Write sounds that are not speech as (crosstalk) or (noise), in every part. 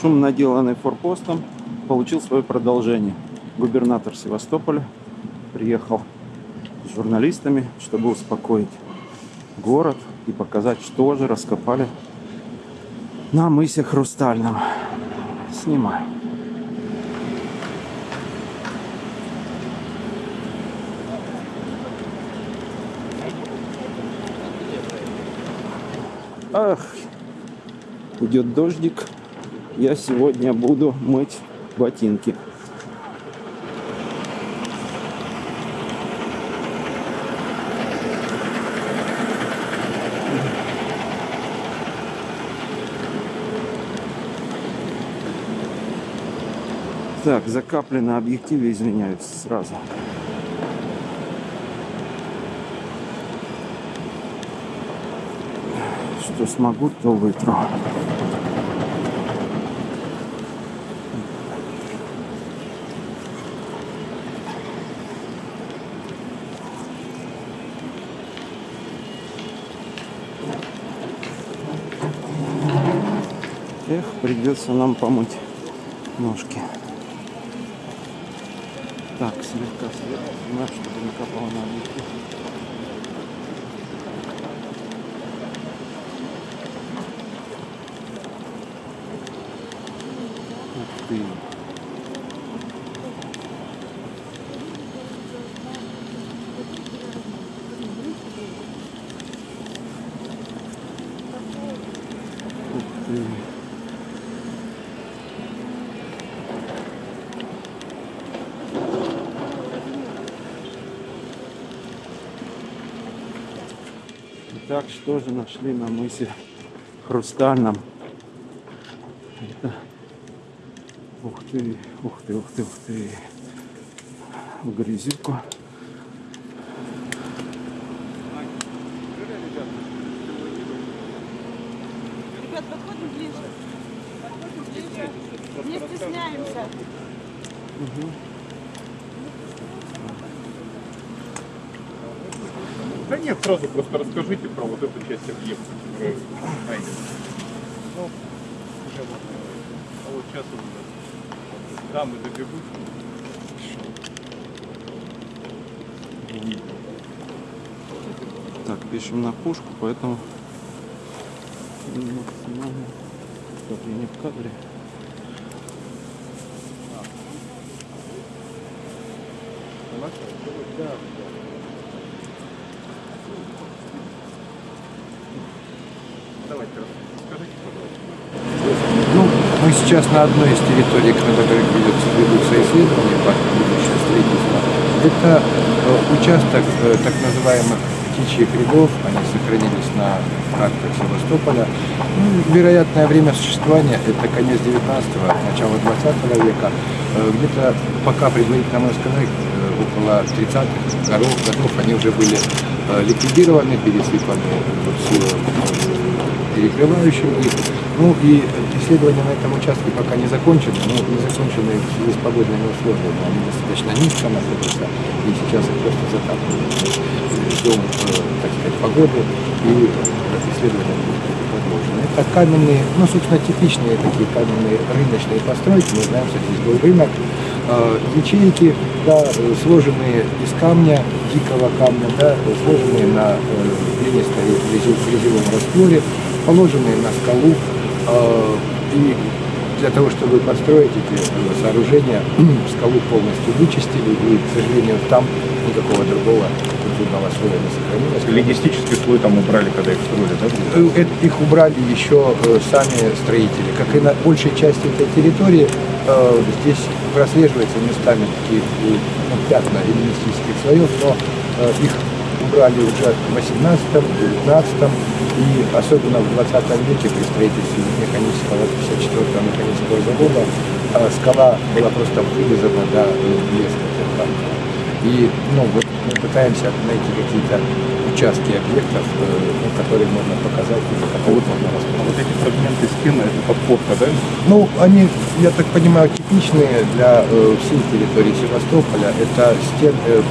Шум, наделанный форпостом, получил свое продолжение. Губернатор Севастополя приехал с журналистами, чтобы успокоить город и показать, что же раскопали на мысе Хрустальном. Снимай. Ах, идет дождик. Я сегодня буду мыть ботинки. Так, за капли на объективе извиняюсь сразу. Что смогу, то вытру. Эх, придется нам помыть ножки. Так, слегка сверху, чтобы не капало на объектив. Ты. Итак, что же нашли на мысе Хрустальном? Это... Ух ты, ух ты, ух ты, ух ты. Грязюку. Ребят, подходим ближе. Подходим ближе. Не стесняемся. Да нет, сразу просто расскажите про вот эту часть объекта, которая найдена. Ну, уже вот, а вот сейчас вот дамы добегут. Так, пишем на пушку, поэтому максимально. Я не в кадре. Давайте расскажите, пожалуйста. Ну, мы сейчас на одной из территорий, на которых ведется, ведутся исследования по будущему строительства. Это э, участок э, так называемых птичьих рядов, они сохранились на картах Севастополя. Ну, вероятное время существования это конец 19-го, начало 20 века. Э, Где-то пока предварительно можно сказать, около 30-х годов, годов они уже были ликвидированы, пересыпаны вот, перекрывающим их. Ну и исследования на этом участке пока не закончены, но не закончены в связи с погодными условиями. Они достаточно низко находятся, и сейчас их просто затапливают. Ждем, э, так сказать, погоды, и исследования будут продолжены. Это каменные, ну, собственно, типичные такие каменные рыночные постройки. Мы знаем, что здесь был рынок. Э, Ячейки, да, э, сложенные из камня, дикого камня, да, сложенные на э, глинистой грязевом растворе, положенные на скалу. Э, И для того, чтобы построить эти э, сооружения, скалу полностью вычистили, и, к сожалению, там никакого другого культурного слоя не сохранилось. Логистический слой там убрали, когда их строили, да? Э, это- Их убрали еще э, сами строители. Как и на большей части этой территории, э, здесь прослеживаются местами такие э, ну, пятна эллинистических слоев, но э, их убрали уже в 18 19 и особенно в 20 веке при строительстве механического 54-го механического завода э, скала была просто вырезана до блеска. там. И ну, вот мы пытаемся найти какие-то участки объектов, э, ну, которые можно показать, за которые можно А вот эти фрагменты стены, это подпорка, да? Ну, они, я так понимаю, типичные для э, всей территории Севастополя. Это стен, э,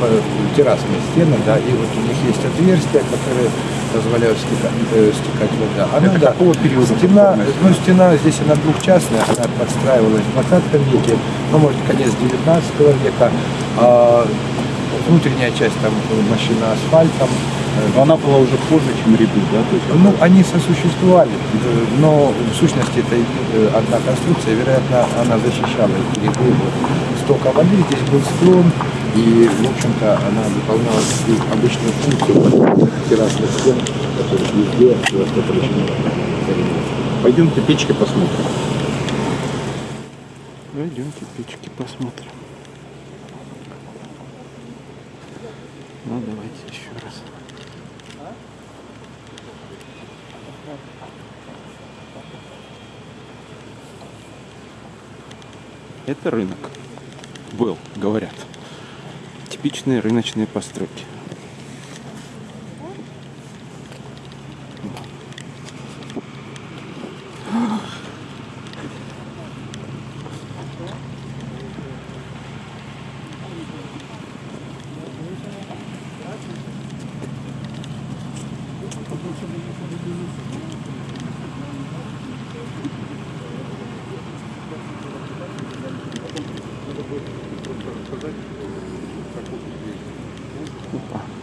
террасные стены, да, и вот у них есть отверстия, которые позволяют стека- э, стекать вода. Она, Это да, какого периода Стена, ну, стена здесь она двухчастная, она подстраивалась в 20 веке, ну, может, конец 19 века. А внутренняя часть там мощена асфальтом. Но она была уже позже, чем редут, да? То есть Ну, они сосуществовали, но в сущности это э, одна конструкция, вероятно, она защищала эти ряды от стока воды. Здесь был склон, и, в общем-то, она выполняла обычную функцию террасных стен, которые везде просто прочны. Пойдемте печки посмотрим. Пойдемте печки посмотрим. Ну, давайте еще раз. Это рынок. Был, говорят. Типичные рыночные постройки. Опа. Ух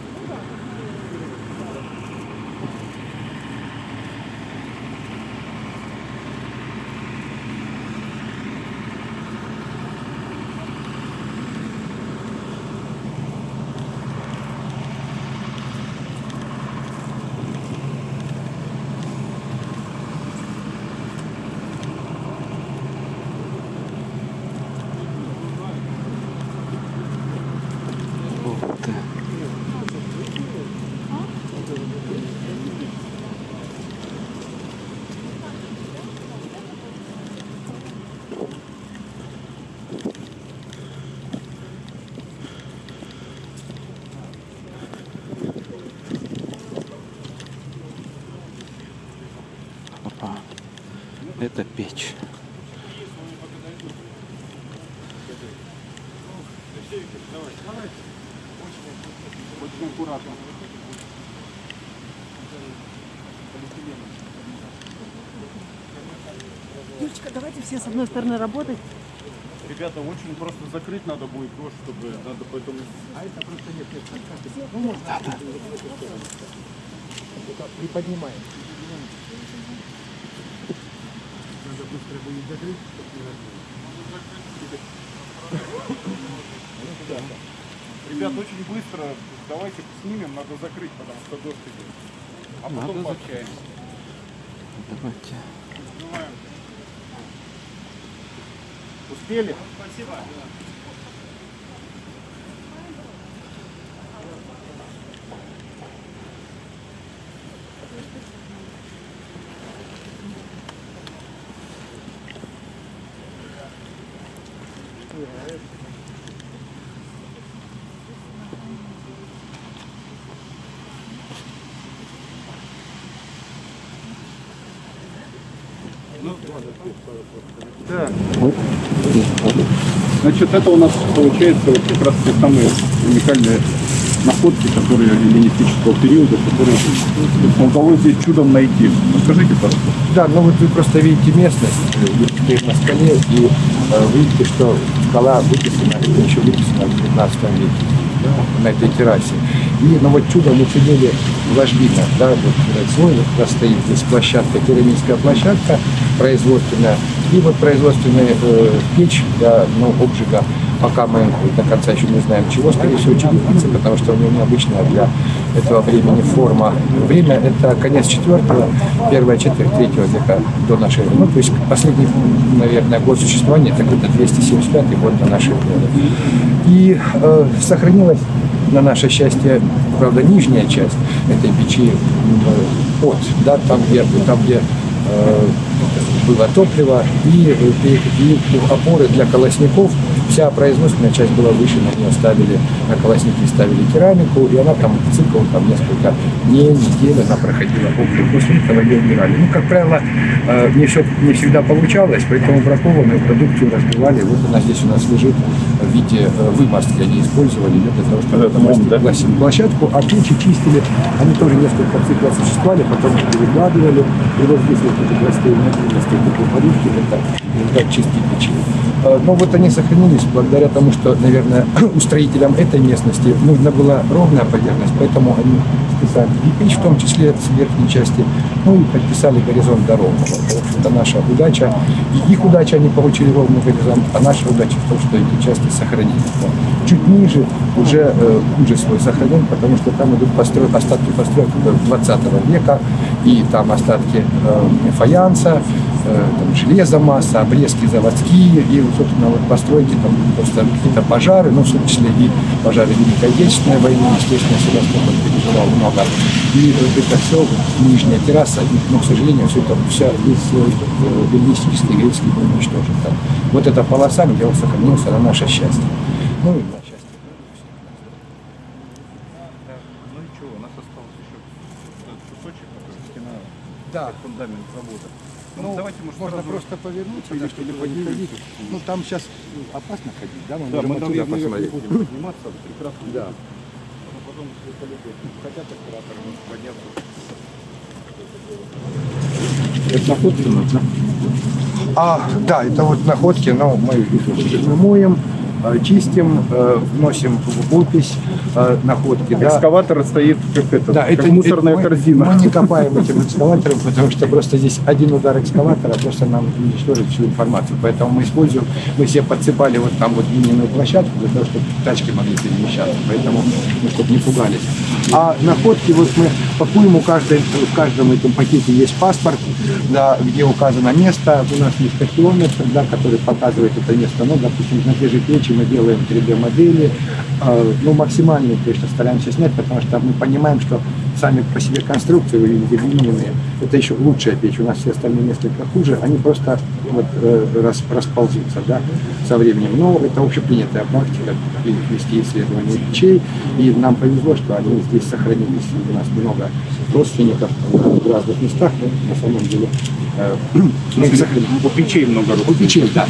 Это печь. Юлечка, давайте все с одной стороны работать. Ребята, очень просто закрыть надо будет дождь, чтобы надо поэтому... Приподнимаем. Ребят, очень быстро давайте снимем, надо закрыть, потому что дождь идет. А потом Надо пообщаемся. Давайте. Успели? Да. Значит, это у нас получается вот как раз те самые уникальные находки, которые эллинистического периода, которые удалось здесь чудом найти. Расскажите, пожалуйста. Да, ну вот вы просто видите местность, вы стоите на скале, и э, видите, что скала выписана, еще выписана в 15 веке да, на этой террасе. И, ну вот чудом уцелели ложбина, да, вот э, свой вот как раз стоит здесь площадка, пирамидская площадка производственная, и вот производственная э, печь для ну, обжига пока мы до конца еще не знаем чего, скорее всего, черепицы, потому что у него необычная для этого времени форма. Время это конец четвертого, первая четверть третьего века до нашей эры. Ну, то есть последний, наверное, год существования, это где-то 275 год до нашей эры. И э, сохранилась на наше счастье, правда, нижняя часть этой печи э, под, да, там, где, там, где э, было топливо и, и, и опоры для колосников вся производственная часть была выше, на нее ставили, на колосники ставили керамику, и она там цикл там несколько дней, недель она проходила опыт. После этого ее убирали. Ну, как правило, э, не, все, не всегда получалось, поэтому бракованную продукцию разбивали. Вот она здесь у нас лежит в виде э, вымостки. Они использовали ее для того, чтобы вымостить площадку, а ключи чистили. Они тоже несколько циклов существовали, потом их перекладывали. И вот здесь вот эти простые медленности, такие подушки, это результат чистки печи. Э, Но вот они сохранились благодаря тому, что, наверное, (clears throat) устроителям этой местности нужна была ровная поверхность, поэтому они списали кирпич, в том числе с верхней части, ну и подписали горизонт до ровного. В общем-то, наша удача, их удача, они получили ровный горизонт, а наша удача в том, что эти части сохранились. Но чуть ниже уже э, хуже свой сохранен, потому что там идут построй, остатки построек 20 века, и там остатки э, фаянса, э, там, железомасса, обрезки заводские, и, собственно, вот постройки, там просто какие-то пожары, ну, в том числе и пожары Великой Отечественной войны, естественно, Севастополь переживал много. И вот это все, нижняя терраса, и, ну, к сожалению, все это, вся весь слой э, эллинистический, греческий был уничтожен. Там. Вот эта полоса, где он сохранился на наше счастье. Ну, и на счастье. Ну и что, у нас остался еще кусочек, который стена, Да. фундамент завода. Ну, давайте, может, можно сразу- просто повернуться, или да, чтобы ходить. Ну, там сейчас опасно ходить, да? Мы (laughs) Да, можем мы наверх посмотреть. будем подниматься, прекрасно. Да. Но потом, хотят операторы может подняться. Это находки. А, да, это вот находки, но мы их моем, чистим, э, вносим в опись э, находки. Да. Экскаватор стоит как это, Да, как это мусорная это мы- корзина. Мы не копаем этим экскаватором, потому что просто здесь один удар экскаватора просто нам уничтожит всю информацию. Поэтому мы используем, мы себе подсыпали вот там вот глиняную площадку для того, чтобы тачки могли перемещаться. Поэтому, ну, чтобы не пугались. А находки, вот мы пакуем, у каждой, в каждом этом пакете есть паспорт, да, где указано место. У нас есть тахиометр, да, который показывает это место. Ну, допустим, на те же печи мы делаем 3D-модели. Э, ну, максимальные, конечно, стараемся снять, потому что мы понимаем, что сами по себе конструкции, вы видите, глиняные, это еще лучшая печь. У нас все остальные несколько хуже, они просто вот, э, рас- расползутся да, со временем. Но это общепринятая практика вести исследования печей. И нам повезло, что они здесь сохранились. У нас много родственников в разных местах, на самом деле э, мы сохранили. У печей много У рук. печей, да.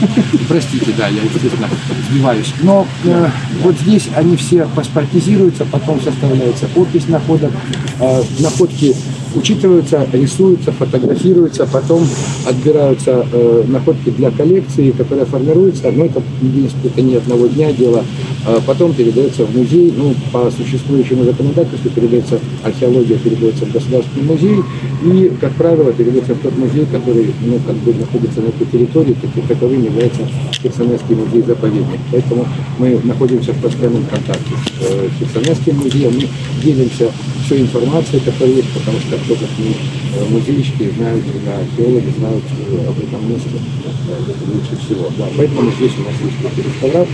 Простите, да, я, естественно, сбиваюсь. Но э, вот здесь они все паспортизируются, потом составляется опись находок. Э, находки учитываются, рисуются, фотографируются, потом отбираются э, находки для коллекции, которая формируется. Но это, в это не одного дня дело. Э, потом передается в музей, ну, по существующему законодательству передается археология, передается в Государственный музей, и, как правило, передается в тот музей, который, ну, как бы находится на этой территории, таки- таковым является Херсонесский музей-заповедник. Поэтому мы находимся в постоянном контакте с э, Херсонесским музеем, мы делимся всей информацией, которая есть, потому что кто как мы, э, музейщики знают, археологи знают э, об этом месте э, лучше всего. Да, поэтому здесь у нас есть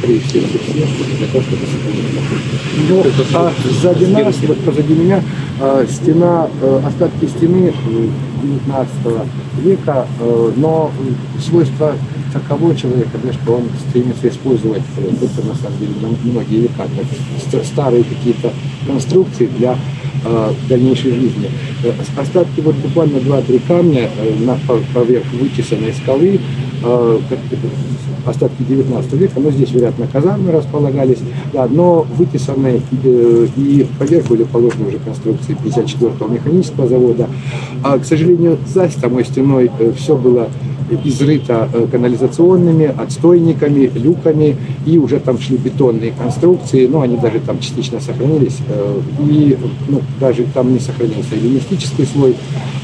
и все эти все для того, чтобы находку. Ну, а сзади нас, вот позади меня, стена, остатки стены э, 19 века, но свойства таково человека, что он стремится использовать это на самом деле многие века, как ст- старые какие-то конструкции для э, дальнейшей жизни. Э, Остатки вот буквально 2-3 камня э, на, по- поверх вытесанной скалы, остатки 19 века, но здесь, вероятно, казармы располагались, да, но вытесанные и поверху были положены уже конструкции 54-го механического завода. А, к сожалению, за самой стеной все было изрыто э, канализационными, отстойниками, люками, и уже там шли бетонные конструкции, но они даже там частично сохранились, э, и ну, даже там не сохранился эллинистический слой,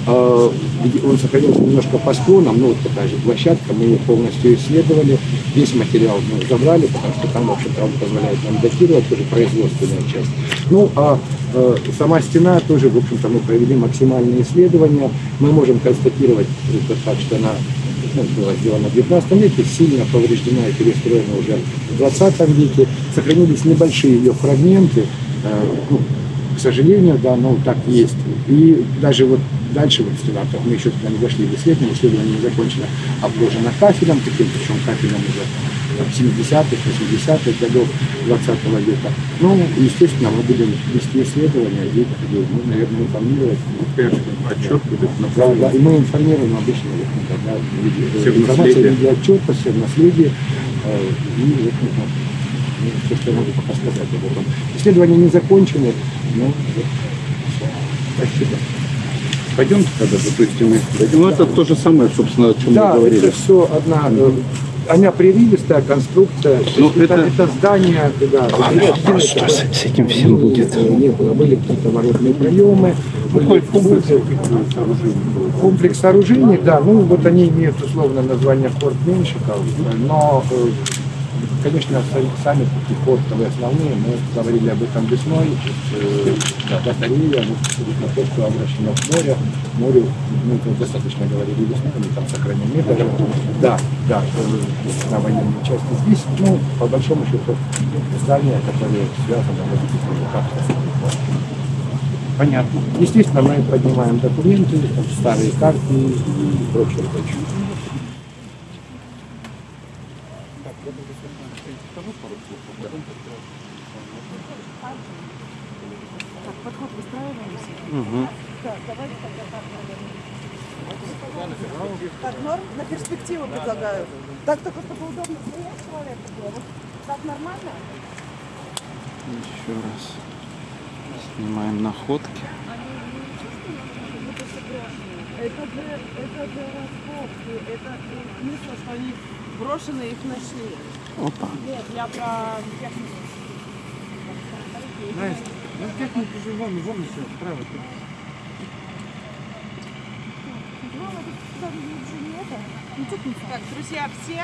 он сохранился немножко по склонам, ну вот такая же площадка, мы ее полностью исследовали, весь материал мы забрали, потому что там, в общем-то, он позволяет нам датировать тоже производственная часть. Ну, а э, сама стена тоже, в общем-то, мы провели максимальные исследования, мы можем констатировать это так, что она ну, была сделана в 19 веке, сильно повреждена и перестроена уже в 20 веке. Сохранились небольшие ее фрагменты, э, ну, к сожалению, да, но так есть. И даже вот дальше вот стена, так мы еще туда не дошли в исследование, исследование не закончено, обложено кафелем таким, причем кафелем уже 70-х, 80-х годов 20 века. Ну, естественно, мы будем вести исследования, и, ну, наверное, информировать. Конечно, отчет будет Да, направлен. да, и мы информируем обычно вот, ну, да, в в информация в виде отчета, все в наследии. Э, И вот, ну, ну, все, что я могу пока сказать об этом. Исследования не закончены, но вот, всё. спасибо. Пойдемте тогда, то есть мы дойдем. Ну, это то же самое, собственно, о чем Да, мы говорили. это все одна, э, она прерывистая конструкция. Ну, это, это- это здание, да, единое Что такое. с, с этим всем будет? Не было. Были какие-то воротные приемы, были комплекс комплекс сооружений, да, ну вот они имеют условно название форт Меньшиков, но, э, конечно, са- сами такие фортовые основные, мы говорили об этом весной, э, батарея, на то, что обращено к морю, морю, мы достаточно говорили весной, мы там сохранены даже, да, да, э, на военной части здесь, ну, по большому счету, здания, которые связаны вот, с фортом. Понятно. Естественно, мы поднимаем документы, старые карты и прочее, прочее. Так, подход выстраиваемся. Угу. Так, давайте тогда так наверное. Так, норм на перспективу предлагаю. Так только чтобы удобно стоять человеку было. Так нормально? Еще раз. Снимаем находки. Это же, это же раскопки, это смысл, что они брошенные их нашли. Опа. Нет, я про технику. Ну, технику же вон, вон все, справа. Так, друзья, все?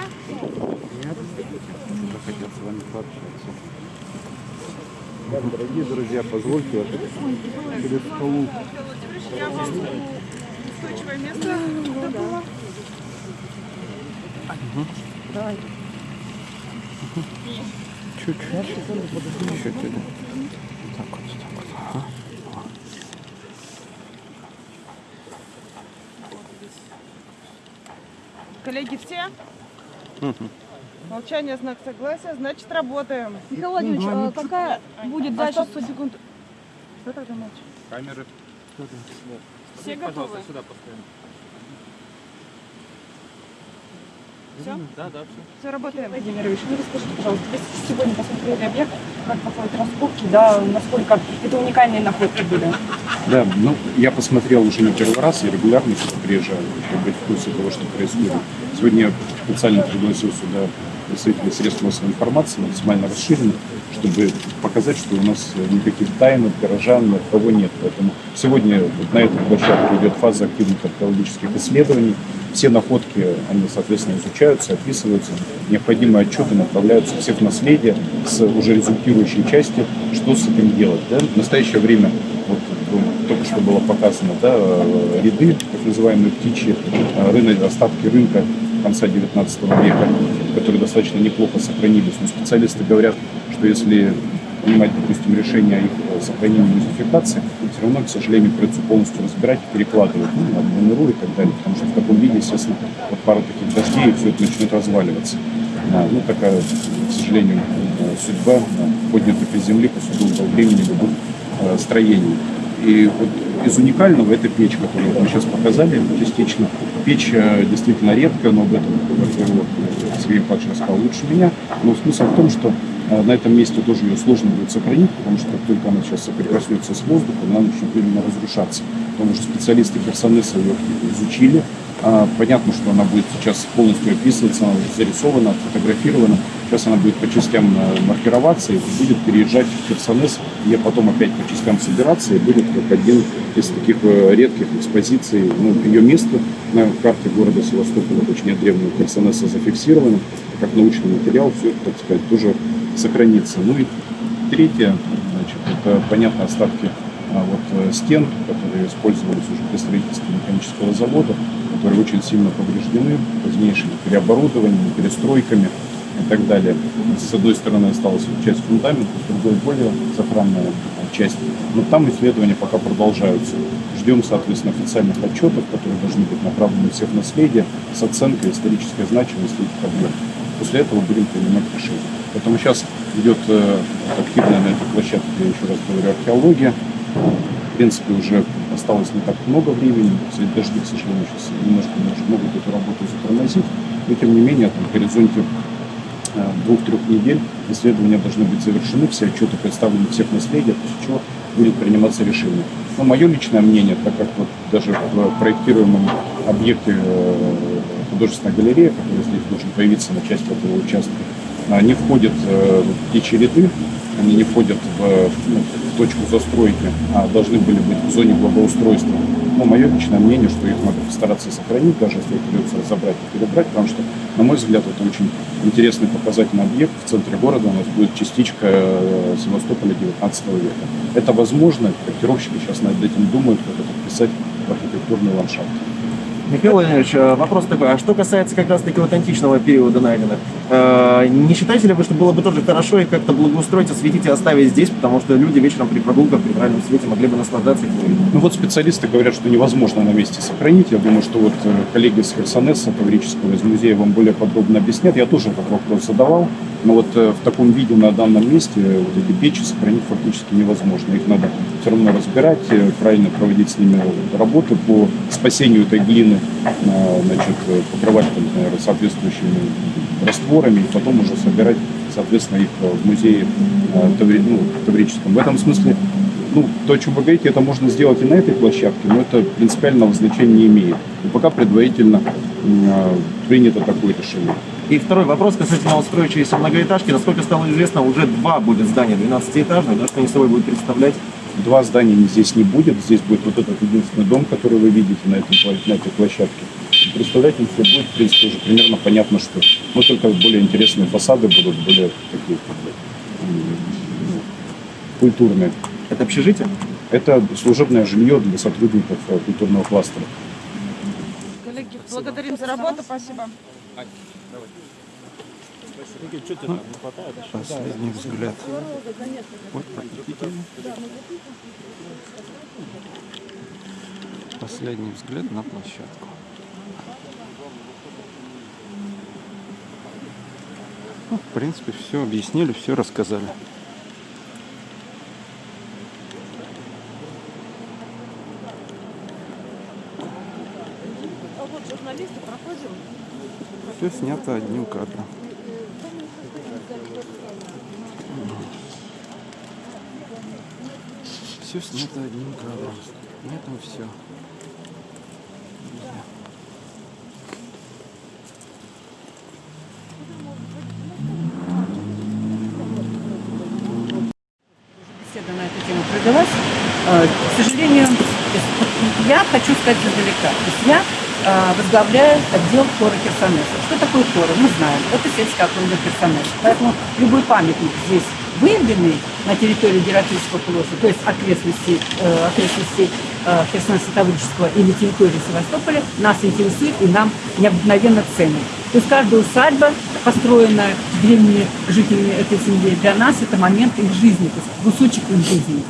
Хотят с вами пообщаться. Дорогие друзья, позвольте через столу. Я вам устойчивое место добыла. Чуть-чуть. Чуть-чуть. Так вот, так вот. Ага. Коллеги, все? Молчание, знак согласия, значит работаем. Михаил Владимирович, а какая будет А дальше? стоп, секунду. Что тогда молчишь? Камеры. Все готовы? сюда поставим. Все? Да, да, все. Все, работаем. Владимирович, вы расскажите, пожалуйста, вы сегодня посмотрели объект, как проходят раскопки, да, насколько это уникальные находки были? Да, ну, я посмотрел уже не первый раз, я регулярно сюда приезжаю, чтобы быть в курсе того, что происходит. Сегодня я специально пригласил сюда представителей средств массовой информации, максимально расширенно, чтобы показать, что у нас никаких тайн, от горожан, ни от кого нет. Поэтому сегодня вот на этой площадке идет фаза активных археологических исследований. Все находки, они, соответственно, изучаются, описываются. Необходимые отчеты направляются всех наследия с уже результирующей части, что с этим делать. Да? В настоящее время вот, ну, только что было показано, да, э, ряды, так называемые птичьи, э, рынок, остатки рынка конца 19 века, которые достаточно неплохо сохранились. Но специалисты говорят, что если принимать, допустим, решение о их сохранении и музификации, все равно, к сожалению, придется полностью разбирать и перекладывать ну, на и так далее, потому что в таком виде, естественно, вот пару таких дождей, и все это начнет разваливаться. А, ну, такая, к сожалению, судьба поднятых из земли по суду времени любых э, строений. И вот из уникального это печь, которую мы сейчас показали частично. Печь э, действительно редкая, но об этом, во-первых, Сергей Павлович рассказал лучше меня. Но смысл в том, что э, на этом месте тоже ее сложно будет сохранить, потому что как только она сейчас соприкоснется с воздухом, она начнет именно разрушаться. Потому что специалисты Херсонеса ее изучили. А, Понятно, что она будет сейчас полностью описываться, она уже зарисована, фотографирована. Сейчас она будет по частям э, маркироваться и будет переезжать в Херсонес, где потом опять по частям собираться и будет как один из таких э, редких экспозиций. Ну, ее место на карте города Севастополя, точнее древнего Херсонеса, зафиксировано. Как научный материал, все так сказать, тоже сохранится. Ну и третье, значит, это, понятно, остатки а, вот, э, стен, которые использовались уже при строительстве механического завода, которые очень сильно повреждены позднейшими переоборудованиями, перестройками и так далее. С одной стороны осталась часть фундамента, с другой более сохранная часть. Но там исследования пока продолжаются. Ждем, соответственно, официальных отчетов, которые должны быть направлены всех наследия с оценкой исторической значимости этих объектов. После этого будем принимать решение. Поэтому сейчас идет э, активная на этой площадке, я еще раз говорю, археология. В принципе, уже осталось не так много времени. Дожди, к сожалению, сейчас немножко может, могут эту работу затормозить. Но, тем не менее, там, в горизонте э, двух-трех недель исследования должны быть завершены, все отчеты представлены всех наследия, после чего будет приниматься решение. Но мое личное мнение, так как вот даже в проектируемом объекте э, художественная галерея, которая здесь должен появиться на части этого участка, а, не входит э, в ряды, они не входят в, ну, в точку застройки, а должны были быть в зоне благоустройства. Но мое личное мнение, что их надо постараться сохранить, даже если придется разобрать и перебрать, потому что, на мой взгляд, это очень интересный показательный объект. В центре города у нас будет частичка э, Севастополя 19 века. Это возможно, проектировщики сейчас над этим думают, как это вписать в архитектурный ландшафт. Михаил Владимирович, э, вопрос такой, а что касается как раз-таки вот античного периода найденных, э, не считаете ли вы, что было бы тоже хорошо их как-то благоустроить, осветить и оставить здесь, потому что люди вечером при прогулках при правильном свете могли бы наслаждаться этим Ну вот специалисты говорят, что невозможно на месте сохранить. Я думаю, что вот э, коллеги с Херсонеса, Таврического, из музея вам более подробно объяснят. Я тоже этот вопрос задавал. Но вот в таком виде на данном месте вот эти печи сохранить фактически невозможно. Их надо все равно разбирать, правильно проводить с ними работы по спасению этой глины, э, значит, э, покрывать, там, наверное, соответствующими растворами, и потом уже собирать, соответственно, их э, в музее э, Таври- ну, Таврическом. В этом смысле ну, то, о чем вы говорите, это можно сделать и на этой площадке, но это принципиального значения не имеет. И пока предварительно принято такое решение. И второй вопрос касательно вот строящейся многоэтажки. Насколько стало известно, уже два будет здания 12-этажных, да, что они собой будут представлять. Два здания здесь не будет, здесь будет вот этот единственный дом, который вы видите на, этом, на этой площадке. Представлять им все будет, в принципе, уже примерно понятно, что но только более интересные фасады будут, более такие как бы, м, ну, культурные. Это общежитие? Это служебное жилье для сотрудников э, культурного кластера. Коллеги, благодарим за работу, спасибо. Последний взгляд. Вот, видите? Последний взгляд на площадку. Ну, в принципе, все объяснили, все рассказали. А вот журналисты проходим. Все снято одним кадром. Все снято одним кадром. На этом все. беседа на эту тему провелась. Э, К сожалению, я хочу сказать издалека. То есть я э, возглавляю отдел хора Херсонеса. Что такое хор? Мы знаем. Это сельская округа Херсонеса. Поэтому любой памятник здесь выявленный на территории Гератического полуострова, то есть окрестностей, э, окрестностей э, Херсонеса Таврического или территории Севастополя, нас интересует и нам необыкновенно ценит. То есть каждая усадьба, построенная древними жителями этой земли, для нас это момент их жизни, то есть кусочек их жизни.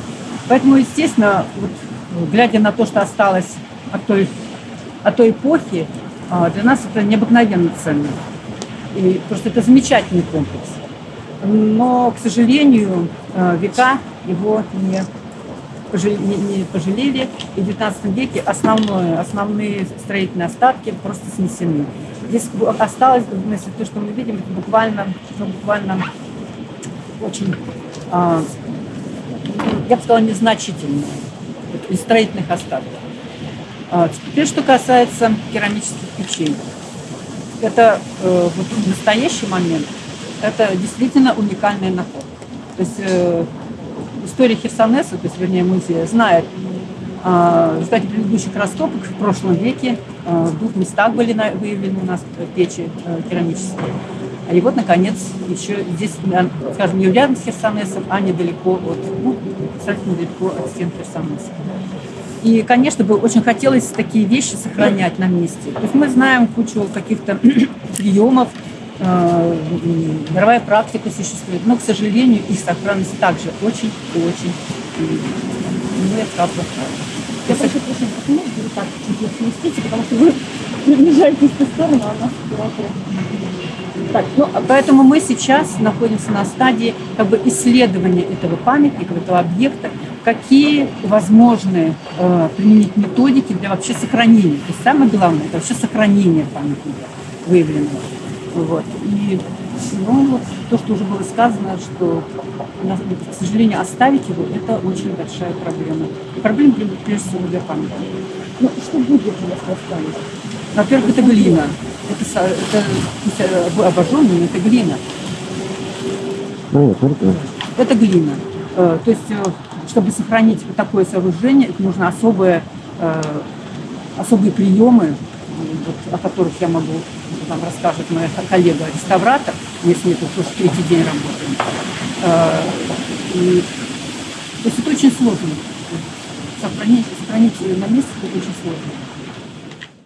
Поэтому, естественно, вот, э, глядя на то, что осталось от той, от той эпохи, а, для нас это необыкновенно ценно. И просто это замечательный комплекс. Но, к сожалению, э, века его не не, не пожалели, и в XIX веке основное, основные строительные остатки просто снесены. Здесь осталось, если то, что мы видим, это буквально, ну, буквально очень, а, я бы сказала, незначительное из строительных остатков. А, теперь, что касается керамических печей. Это э, вот в настоящий момент, это действительно уникальная находка. То есть э, история Херсонеса, то есть, вернее, музея, знает, а, в предыдущих раскопок в прошлом веке а, в двух местах были на- выявлены у нас печи э, керамические. И вот, наконец, еще здесь, э, скажем, не рядом с Херсонесом, а недалеко от, ну, достаточно недалеко от стен Херсонеса. И, конечно, бы очень хотелось такие вещи сохранять на месте. То есть мы знаем кучу каких-то (clears throat) приемов, э, мировая практика существует, но, к сожалению, их сохранность также очень-очень, ну, сказала, плохая. Я прошу прощения, можно вот так чуть-чуть сместите, потому что вы (laughs) приближаетесь в ту сторону, а у нас. Так, ну, поэтому мы сейчас находимся на стадии как бы исследования этого памятника, этого объекта, какие возможны э, применить методики для вообще сохранения. То есть самое главное это вообще сохранение памятника выявленного. Вот. И ну, вот то, что уже было сказано, что, у нас, к сожалению, оставить его, это очень большая проблема. И проблема прежде всего для памятника. Ну, что будет, если оставить? Во-первых, это глина. Это, это обожженная, но это глина. Ну, нет, смотрите. Это глина. Э, То есть, э, чтобы сохранить вот такое сооружение, это нужно особые, э, особые приемы, вот, о которых я могу вам расскажет моя коллега-реставратор. Мы с ней тут уже третий день работаем. Э, и- то есть это очень сложно. Сохранить, сохранить ее на месте это очень сложно.